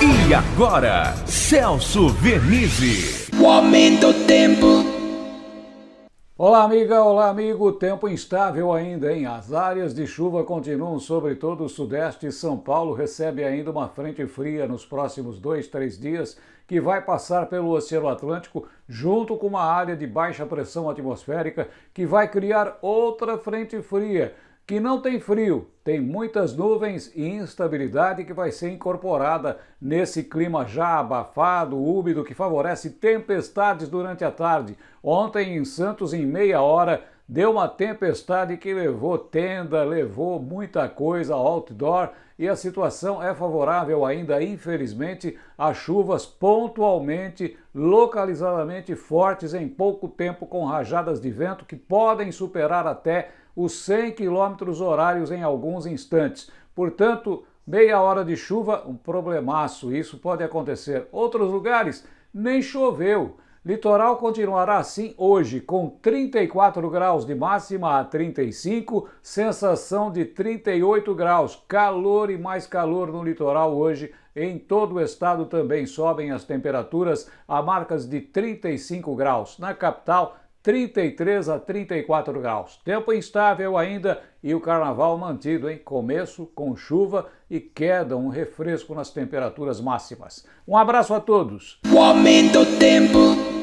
E agora, Celso Vernizzi. O aumento do tempo. Olá, amiga, olá, amigo. Tempo instável ainda, hein? As áreas de chuva continuam sobre todo o sudeste. São Paulo recebe ainda uma frente fria nos próximos dois, três dias, que vai passar pelo Oceano Atlântico, junto com uma área de baixa pressão atmosférica, que vai criar outra frente fria que não tem frio, tem muitas nuvens e instabilidade que vai ser incorporada nesse clima já abafado, úmido, que favorece tempestades durante a tarde. Ontem em Santos, em meia hora, deu uma tempestade que levou tenda, levou muita coisa outdoor e a situação é favorável ainda, infelizmente, a chuvas pontualmente, localizadamente fortes em pouco tempo com rajadas de vento que podem superar até os 100 km horários em alguns instantes. Portanto, meia hora de chuva, um problemaço, isso pode acontecer. Outros lugares, nem choveu. Litoral continuará assim hoje, com 34 graus de máxima a 35, sensação de 38 graus, calor e mais calor no litoral hoje. Em todo o estado também sobem as temperaturas a marcas de 35 graus. Na capital, 33 a 34 graus. Tempo instável ainda e o carnaval mantido em começo com chuva e queda, um refresco nas temperaturas máximas. Um abraço a todos. O aumento tempo.